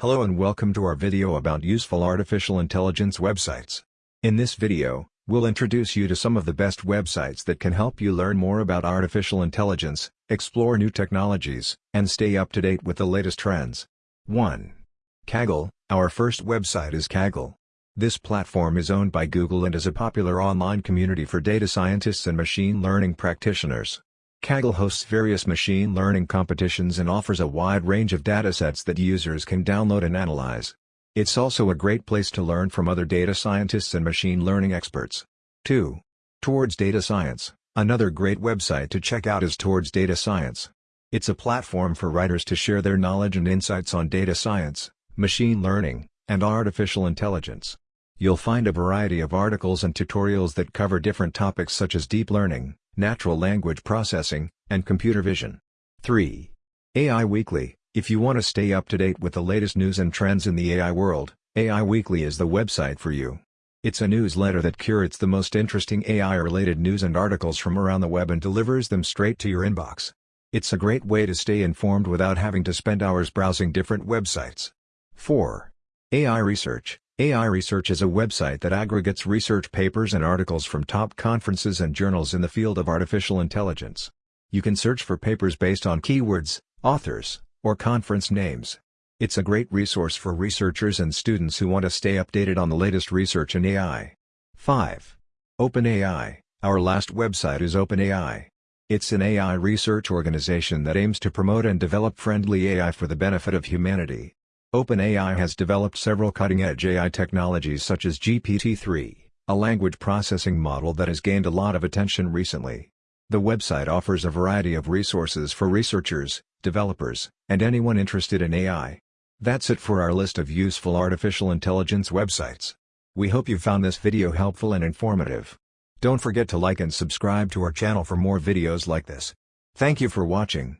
Hello and welcome to our video about useful artificial intelligence websites. In this video, we'll introduce you to some of the best websites that can help you learn more about artificial intelligence, explore new technologies, and stay up to date with the latest trends. 1. Kaggle, our first website is Kaggle. This platform is owned by Google and is a popular online community for data scientists and machine learning practitioners. Kaggle hosts various machine learning competitions and offers a wide range of datasets that users can download and analyze. It's also a great place to learn from other data scientists and machine learning experts. 2. Towards Data Science Another great website to check out is Towards Data Science. It's a platform for writers to share their knowledge and insights on data science, machine learning, and artificial intelligence. You'll find a variety of articles and tutorials that cover different topics such as deep learning, natural language processing, and computer vision. 3. AI Weekly If you want to stay up to date with the latest news and trends in the AI world, AI Weekly is the website for you. It's a newsletter that curates the most interesting AI-related news and articles from around the web and delivers them straight to your inbox. It's a great way to stay informed without having to spend hours browsing different websites. 4. AI Research AI Research is a website that aggregates research papers and articles from top conferences and journals in the field of artificial intelligence. You can search for papers based on keywords, authors, or conference names. It's a great resource for researchers and students who want to stay updated on the latest research in AI. 5. OpenAI Our last website is OpenAI. It's an AI research organization that aims to promote and develop friendly AI for the benefit of humanity. OpenAI has developed several cutting-edge AI technologies such as GPT-3, a language processing model that has gained a lot of attention recently. The website offers a variety of resources for researchers, developers, and anyone interested in AI. That's it for our list of useful artificial intelligence websites. We hope you found this video helpful and informative. Don't forget to like and subscribe to our channel for more videos like this. Thank you for watching.